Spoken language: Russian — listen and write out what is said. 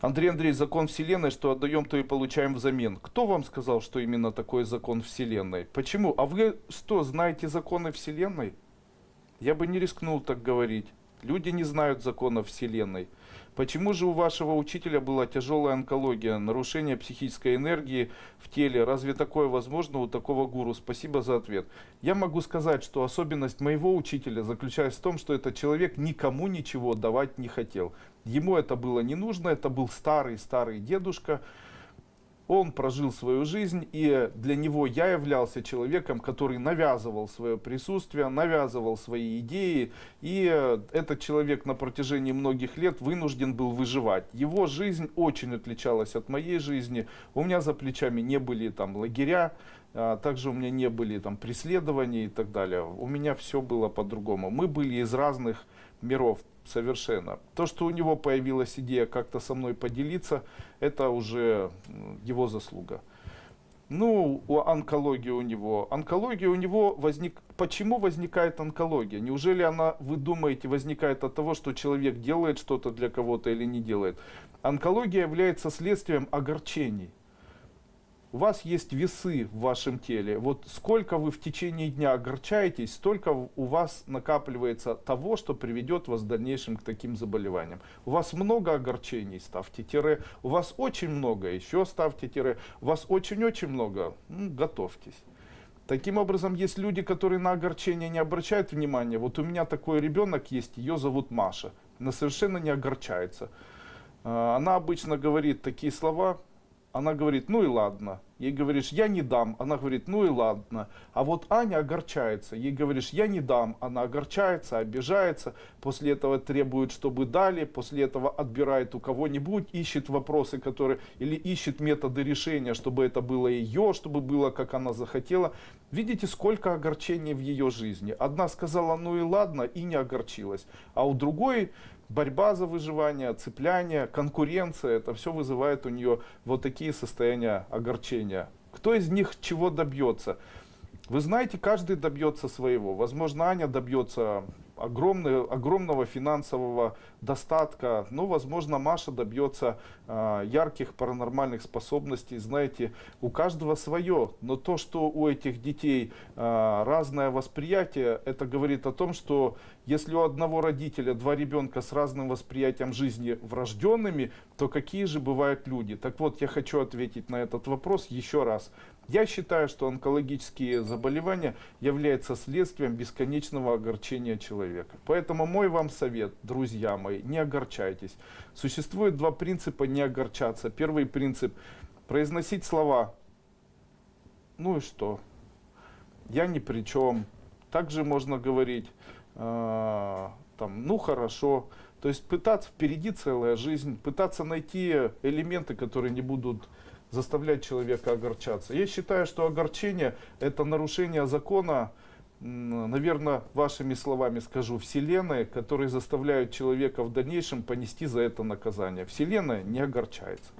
Андрей Андрей, закон Вселенной, что отдаем, то и получаем взамен. Кто вам сказал, что именно такой закон Вселенной? Почему? А вы что, знаете законы Вселенной? Я бы не рискнул так говорить. Люди не знают законов Вселенной. Почему же у вашего учителя была тяжелая онкология, нарушение психической энергии в теле? Разве такое возможно у такого гуру? Спасибо за ответ. Я могу сказать, что особенность моего учителя заключается в том, что этот человек никому ничего давать не хотел. Ему это было не нужно, это был старый-старый дедушка, он прожил свою жизнь, и для него я являлся человеком, который навязывал свое присутствие, навязывал свои идеи, и этот человек на протяжении многих лет вынужден был выживать. Его жизнь очень отличалась от моей жизни, у меня за плечами не были там лагеря, также у меня не были там преследования и так далее. У меня все было по-другому. Мы были из разных миров совершенно. То, что у него появилась идея как-то со мной поделиться, это уже его заслуга. Ну, у онкологии у него. Онкология у него возник... Почему возникает онкология? Неужели она, вы думаете, возникает от того, что человек делает что-то для кого-то или не делает? Онкология является следствием огорчений у вас есть весы в вашем теле. Вот сколько вы в течение дня огорчаетесь, столько у вас накапливается того, что приведет вас в дальнейшем к таким заболеваниям. У вас много огорчений, ставьте тире. У вас очень много, еще ставьте тире. У вас очень-очень много, ну, готовьтесь. Таким образом, есть люди, которые на огорчение не обращают внимания. Вот у меня такой ребенок есть, ее зовут Маша. Она совершенно не огорчается. А, она обычно говорит такие слова, она говорит, ну и ладно. Ей говоришь, я не дам. Она говорит, ну и ладно. А вот Аня огорчается. Ей говоришь, я не дам. Она огорчается, обижается. После этого требует, чтобы дали. После этого отбирает у кого-нибудь, ищет вопросы, которые... Или ищет методы решения, чтобы это было ее, чтобы было, как она захотела. Видите, сколько огорчений в ее жизни. Одна сказала, ну и ладно, и не огорчилась. А у другой борьба за выживание, цепляние, конкуренция, это все вызывает у нее вот такие состояния огорчения. Кто из них чего добьется? Вы знаете, каждый добьется своего. Возможно, Аня добьется огромный, огромного финансового достатка. Ну, возможно, Маша добьется э, ярких паранормальных способностей. Знаете, у каждого свое. Но то, что у этих детей э, разное восприятие, это говорит о том, что если у одного родителя два ребенка с разным восприятием жизни врожденными, то какие же бывают люди? Так вот, я хочу ответить на этот вопрос еще раз. Я считаю, что онкологические заболевания являются следствием бесконечного огорчения человека. Поэтому мой вам совет, друзья мои, не огорчайтесь. Существует два принципа не огорчаться. Первый принцип – произносить слова «ну и что?», «я ни при чем». Также можно говорить э, там, «ну хорошо». То есть пытаться, впереди целая жизнь, пытаться найти элементы, которые не будут заставлять человека огорчаться. Я считаю, что огорчение – это нарушение закона, наверное, вашими словами скажу, Вселенной, которые заставляют человека в дальнейшем понести за это наказание. Вселенная не огорчается.